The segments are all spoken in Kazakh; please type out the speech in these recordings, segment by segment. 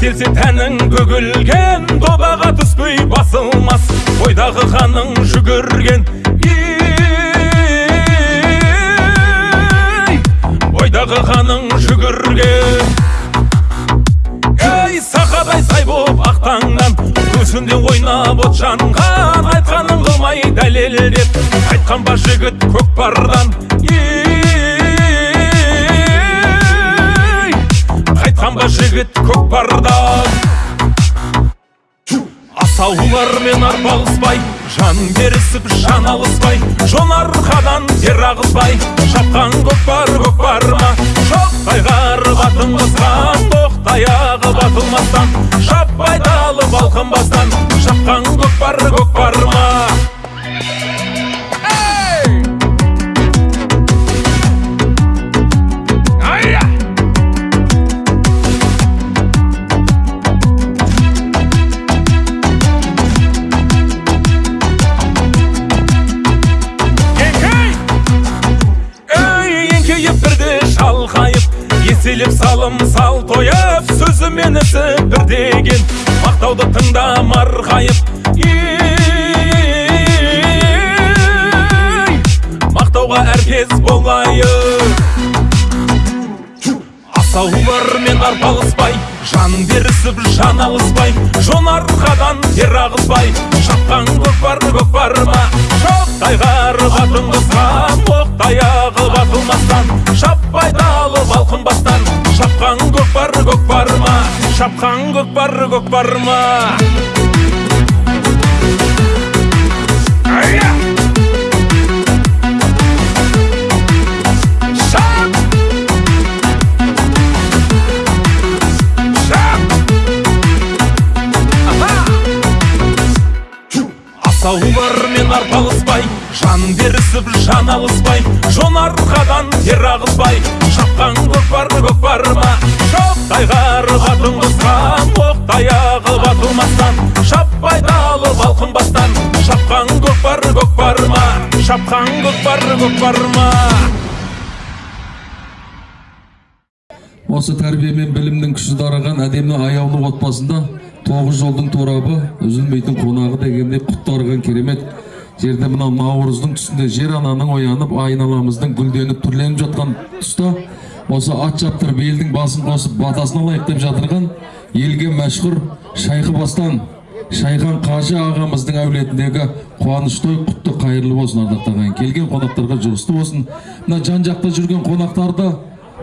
тіктелсе тәнің бөгілген добаға түспей басылмас. Ойдағы қаның жүгірген ойдағы қаның жүгірген. Ей сақадай сай боп ақтаңнан көзінде ойнап от жанған айтқанын қылмай дәлелдеп айтқан ба жігіт көкпардан. Ей қайтқан ба жігіт көкпардан асаулармен арпалыспай жан берісіп жан алыспай жон арқадан тер ағызбай шапқан көкпар ма? Жоқ тайғарып атын басқан оқ таяғы батылмастан шаппай далып алқынбастан шапқан көкпар көкпар тойып сөзімен ісі бір деген. Мақтауды тыңда марқайып мақтауға әркез болайық. Асаулармен арпалыспай жан берісіп жан алыспай жон арқадан тер ағызбай шапқан көкпар көкпар ма жоқ тайғарып атын қысқан оқ таяғы батылмастан шаппай далып алқынбастан шапқан көкпар көкпар ма шапқан көкпар көкпар жан берісіп жан алыспай жон арқадан тер ағызбай. Шапқан көкпар ма жоқ тайғарып атын қысқан оқ таяғы батылмастан шаппай далып алқынбастан шапқан көкпар ма шапқан көкпар ма осы тәрбие мен білімнің күші дарыған әдемі аяулы отбасында тоғыз жолдың торабы үзілмейтін қонағы дегендей құттарған керемет. Жерде мынау наурыздың тұсында жер ананың оянып айналамыздың гүлденіп түрленіп жатқан тұста осы ат шаптырып елдің басын қосып батасын алайық деп жатырған елге мәшһүр шайқы бастан шайхан қажы ағамыздың әулетіндегі қуаныш той құтты қайырлы болсын ардақты ағайын. Келген қонақтарға жұғысты болсын. Мына жан жақта жүрген қонақтарды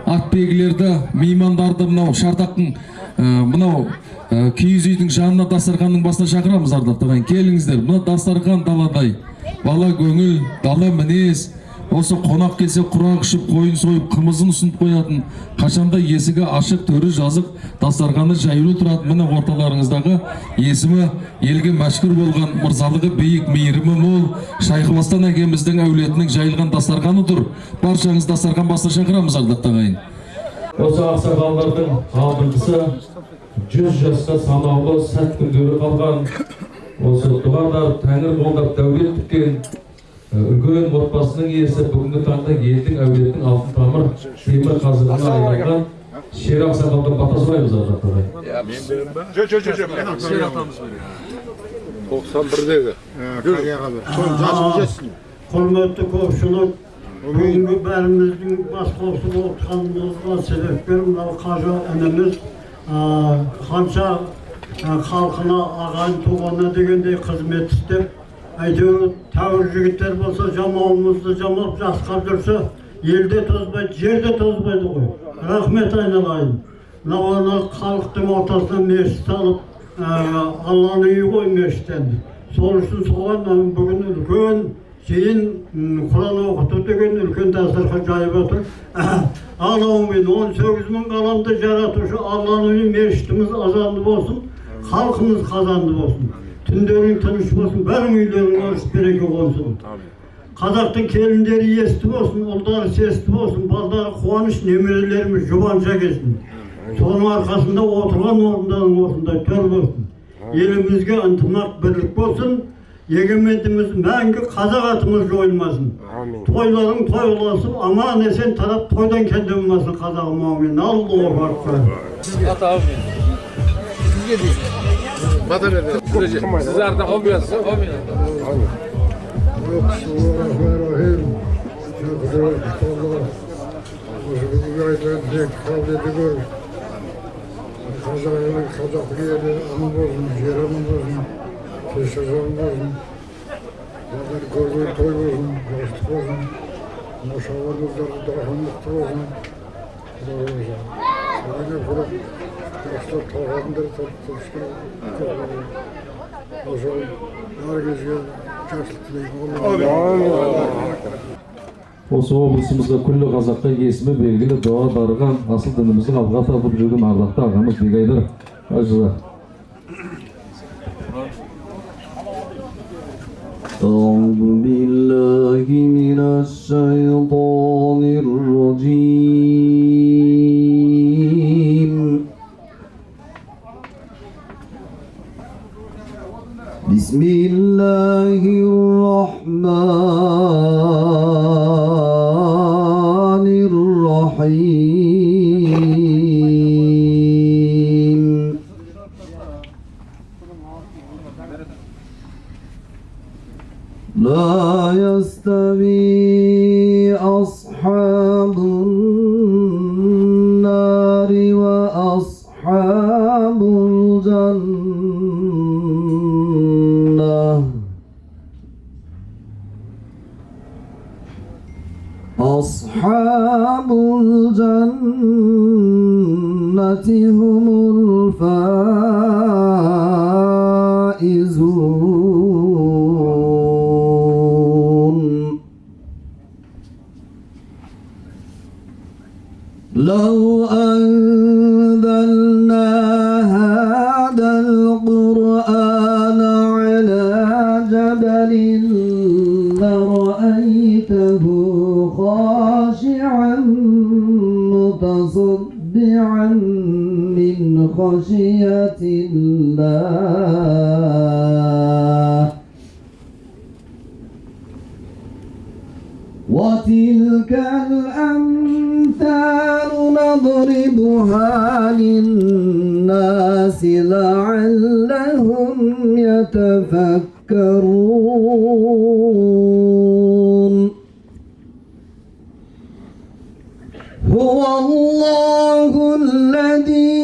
атбегілерді меймандарды мынау шартақтың мынау ә, киіз үйдің жанына дастарханның басына шақырамыз ардақты ағайын. Келіңіздер мына дастархан даладай. Бала көңіл дала мінез. Осы қонақ келсе құрақ ішіп қойын сойып қымызын ұсынып қоятын қашанда есігі ашық төрі жазық дастарханы жаюлы тұратын міне орталарыңыздағы есімі елге мәшһүр болған мырзалығы биік мейірімі мол. Шайхыбастан әкеміздің әулетінің жайылған дастарханы тұр. Баршаңыз дастархан басына шақырамыз ардақты ағайын. Осы ақсақалдардың алдыңғысы жүз жасқа санаулы сәт күндері қалған. Осы дұғадар тәңір қолдап дәулет тіккен ә, үлкен отбасының иесі бүгінгі таңда елдің әулеттің алтын тамыр темір қазығына айналған шер ақсақалдан бата сұраймыз ардақты ағайын Жоқ, жоқ, жоқ, жоқ. 91-дегі. кореяға бер соны жазып жетсін құрметті көпшілік бүгінгі бәріміздің бас қосып отырғанымызға себепкер мынау қажы ініміз қанша халқына ағайын туғанына дегендей қызмет істеп әйтеуір тәуір жігіттер болса жамауымызды жамап жасқа жүрсе елде тозбайды жерде тозбайды ғой рахмет айналайын мынау ана халықтың ортасына мешіт салып алланың үйі ғой мешіт енді сол үшін соған бүгін үлкен м, құран оқыту деген үлкен дастархан жайып отыр аллаумин он сегіз мың ғаламды жаратушы алланың мешітіміз азанды болсын халқымыз қазанды болсын түндерің тыныш болсын бәрің үйлерің өріс береке қонсын қазақтың келіндері есті болсын ұлдары сесті болсын балдары қуаныш немерелеріміз жұбанша келсін соның арқасында отырған орындарың осындай төр болсын елімізге ынтымақ бірлік болсын егемендігіміз мәңгі қазақ атымыз жойылмасын тойларың тойласып аман есен тарап тойдан кенде болмасын қазағым аумин аллаху акбар Bata ver. Siz artık olmuyorsunuz. Bismillahirrahmanirrahim. Çok güzel Allah. Başımızı ayetlenecek, kavga ediyor. Kazanın, kazak yeri, amın bozun, yeramın Dahanlık bozun. Sana kurup, yaşta tahandır, tutuştu. O zaman herkese yaşlı tileyim. Allah. осы облысымызға күллі қазаққа есімі белгілі дұға дарыған асыл дінімізді алға тартып жүрген ардақты ағамыз бегайдар ажыға بسم الله الرحمن الرحيم. لا يستوي أصحاب النار وأصحاب الجنة. أصحاب الجنة هم الفائزون. خشية الله. وتلك الأمثال نضربها للناس لعلهم يتفكرون. هو الله الذي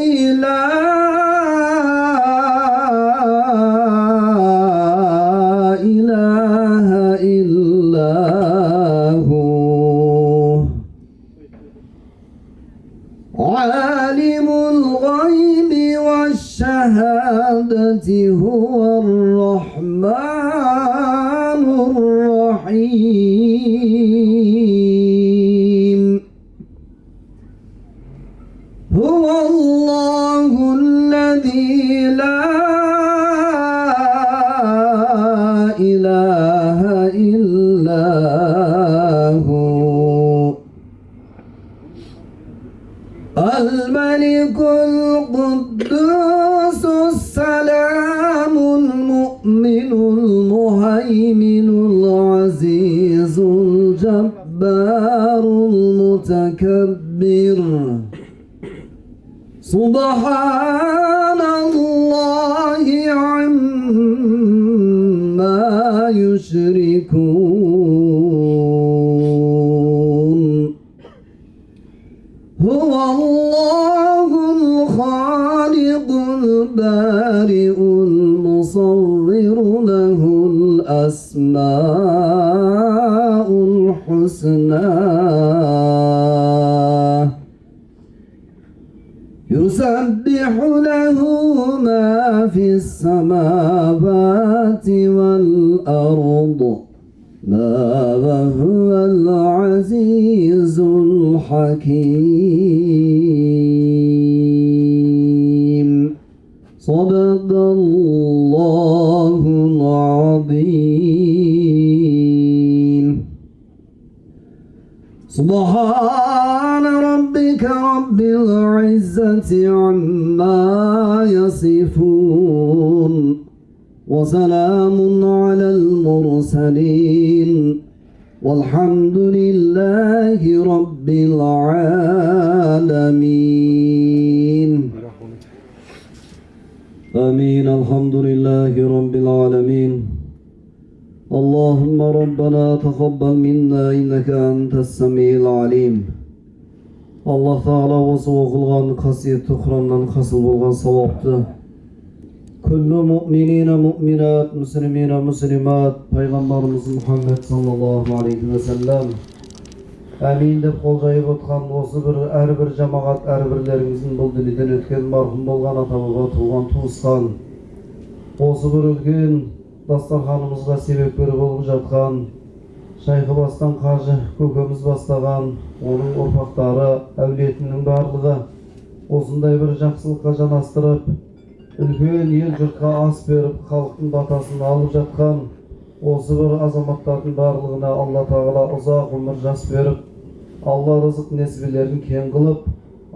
هو الرحمن الرحيم. هو الله العزيز الجبار المتكبر. سبحان الله عما يشركون. الأسماء الحسنى. يسبح له ما في السماوات والأرض. ما وهو العزيز الحكيم. العظيم سبحان ربك رب العزة عما يصفون وسلام على المرسلين. والحمد لله رب العالمين. آمين. الحمد لله رب العالمين. اللهم ربنا تقبل منا إنك أنت السميع العليم аллах тағала осы оқылған қасиетті құраннан хасыл болған сауапты күллі мұъминина мұъминат мүслимина мүслимат пайғамбарымыз мұхаммед саллаллаху алейхи уассалам әмин деп қол жайып отқан осы бір әрбір жамағат әрбірлеріңіздің бұл дүниеден өткен марқұм болған ата баба туған туысқан осы бір үлкен дастарханымызға себепкер болып жатқан шайқы бастан қажы көкеміз бастаған оның ұрпақтары әулетінің барлығы осындай бір жақсылыққа жанастырып үлкен ел жұртқа ас беріп халықтың батасын алып жатқан осы бір азаматтардың барлығына алла тағала ұзақ ғұмыр жас беріп алла рызық несібелерін кең қылып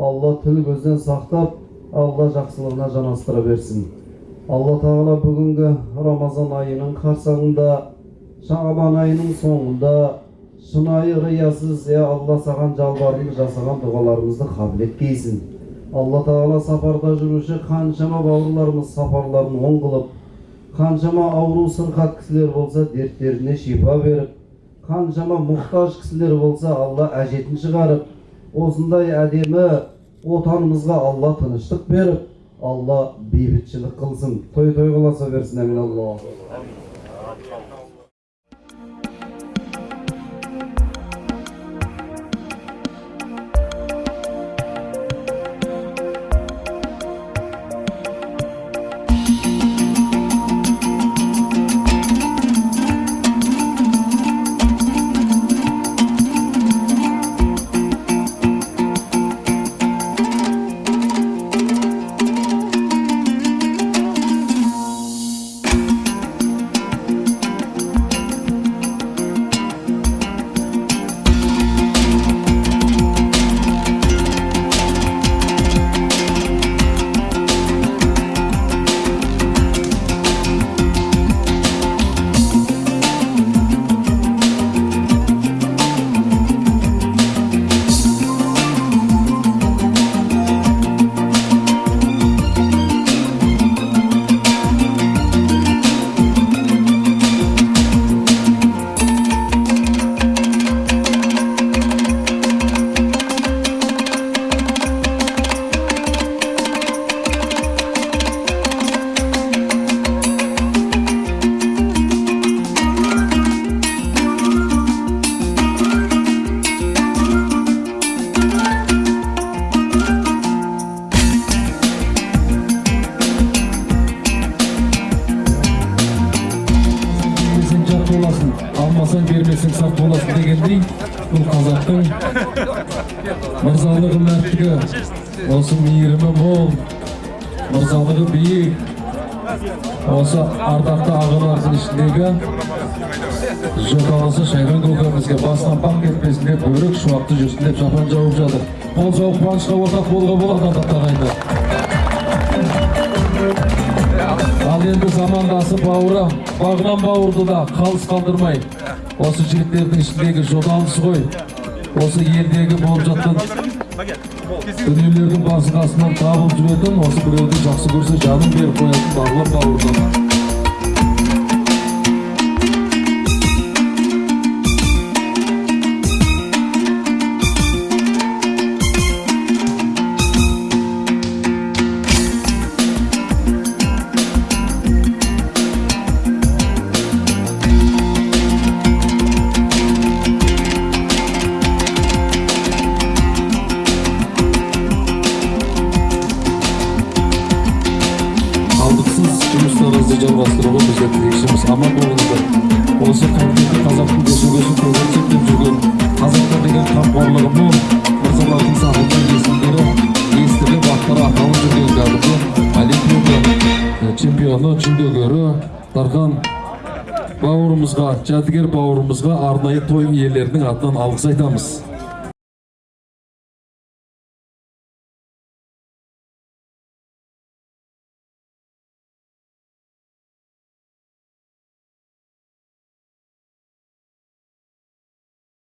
алла тіл көзден сақтап алла жақсылығына жанастыра берсін. Алла тағала бүгінгі рамазан айының қарсаңында шағабан айының соңында шынайы риясыз я алла саған жалбарынып жасаған дұғаларымызды қабыл еткейсін алла тағала сапарда жүруші қаншама бауырларымыз сапарларын оң қылып қаншама ауру сырқат кісілер болса дерттеріне шипа беріп қаншама мұқтаж кісілер болса алла әжетін шығарып осындай әдемі отанымызға алла тыныштық беріп алла бейбітшілік қылсын той той қыласа берсін әмин алла бермесең сақ боласың дегендей бұл қазақтың мырзалығы мәрттігі осы мейірімі мол мырзалығы биік. Осы ардақты ағалардың ішіндегі жоталысы шайған көкемізге басынан паң кетпесін деп бөрік шуақты жүрсін деп жапан жауып жатыр. Қол жауып қуанышқа ортақ болуға болады ардақ ағайындар ал енді замандасы бауыры бағынан бауырды да қалыс қалдырмай осы жігіттердің ішіндегі жоталысы ғой. Осы елдегі болып жатқан дүниелердің басы қасынан табылып жүретін осы біреуді жақсы көрсе жанын беріп қоятын барлар бауырдан мол мырзалардың сағынған есімдері естіліп аттары аталып жүрген кәдімгі олимпиада чемпионы жүлдегері дархан бауырымызға жәдігер бауырымызға арнайы той иелерінің атынан алғыс айтамыз